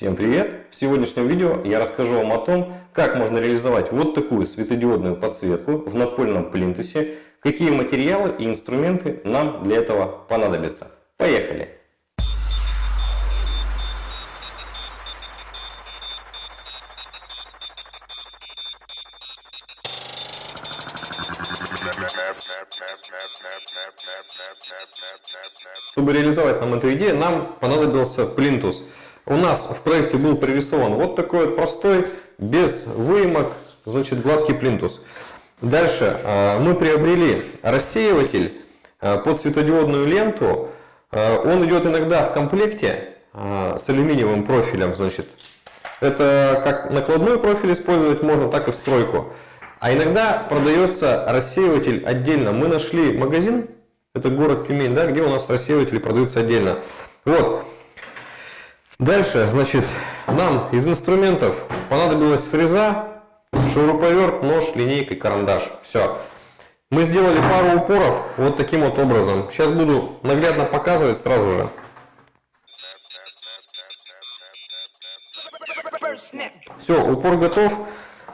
Всем привет! В сегодняшнем видео я расскажу вам о том, как можно реализовать вот такую светодиодную подсветку в напольном плинтусе, какие материалы и инструменты нам для этого понадобятся. Поехали! Чтобы реализовать нам эту идею, нам понадобился плинтус. У нас в проекте был пририсован вот такой вот простой, без выемок, значит, гладкий плинтус. Дальше э, мы приобрели рассеиватель э, под светодиодную ленту. Э, он идет иногда в комплекте с алюминиевым профилем, значит. Это как накладной профиль использовать можно, так и в стройку. А иногда продается рассеиватель отдельно. Мы нашли магазин, это город Тюмень, да, где у нас рассеиватели продаются отдельно. Вот. Дальше, значит, нам из инструментов понадобилась фреза, шуруповерт, нож, линейка и карандаш. Все. Мы сделали пару упоров вот таким вот образом. Сейчас буду наглядно показывать сразу же. Все, упор готов.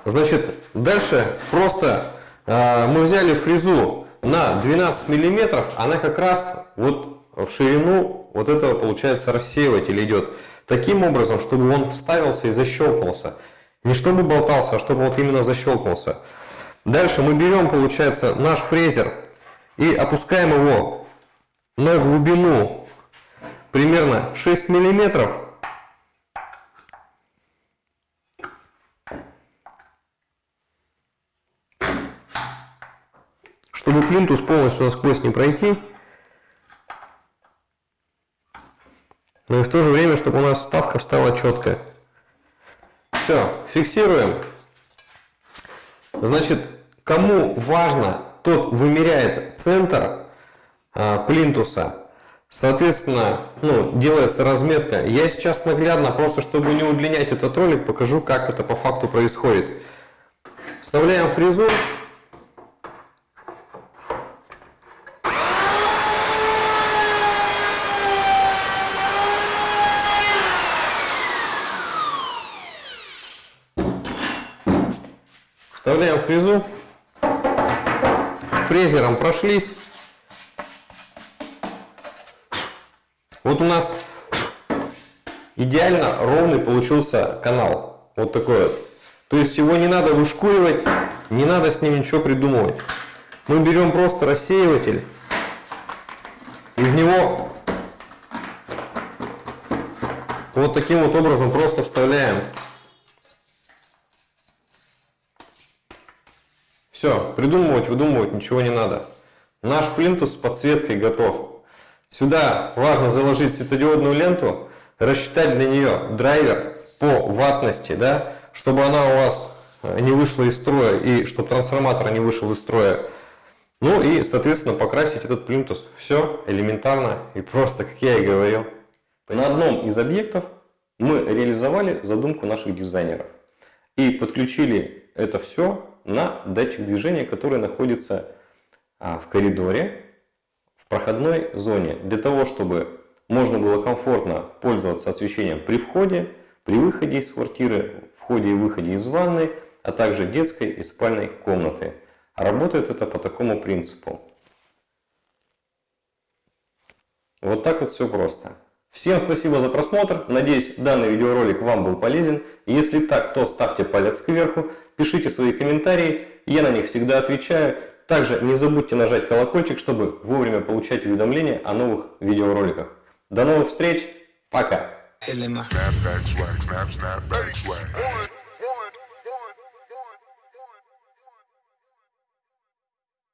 Значит, дальше просто э, мы взяли фрезу на 12 миллиметров, она как раз вот в ширину вот этого получается рассеиватель идет. Таким образом, чтобы он вставился и защелкнулся. Не чтобы болтался, а чтобы вот именно защелкнулся. Дальше мы берем, получается, наш фрезер и опускаем его на глубину примерно 6 миллиметров Чтобы плинтус полностью насквозь не пройти, но и в то же время, чтобы у нас ставка стала четкая. Все, фиксируем. Значит, кому важно, тот вымеряет центр а, плинтуса. Соответственно, ну, делается разметка. Я сейчас наглядно, просто чтобы не удлинять этот ролик, покажу, как это по факту происходит. Вставляем фрезу. Вставляем фрезу. Фрезером прошлись. Вот у нас идеально ровный получился канал. Вот такой вот. То есть его не надо вышкуривать, не надо с ним ничего придумывать. Мы берем просто рассеиватель и в него вот таким вот образом просто вставляем Все, придумывать, выдумывать ничего не надо. Наш плинтус с подсветкой готов. Сюда важно заложить светодиодную ленту, рассчитать для нее драйвер по ватности, да, чтобы она у вас э, не вышла из строя и чтобы трансформатор не вышел из строя. Ну и, соответственно, покрасить этот плинтус. Все элементарно и просто, как я и говорил. На одном из объектов мы реализовали задумку наших дизайнеров и подключили это все на датчик движения, который находится а, в коридоре, в проходной зоне, для того, чтобы можно было комфортно пользоваться освещением при входе, при выходе из квартиры, входе и выходе из ванной, а также детской и спальной комнаты. Работает это по такому принципу. Вот так вот все просто. Всем спасибо за просмотр. Надеюсь, данный видеоролик вам был полезен. Если так, то ставьте палец кверху, пишите свои комментарии, я на них всегда отвечаю. Также не забудьте нажать колокольчик, чтобы вовремя получать уведомления о новых видеороликах. До новых встреч, пока!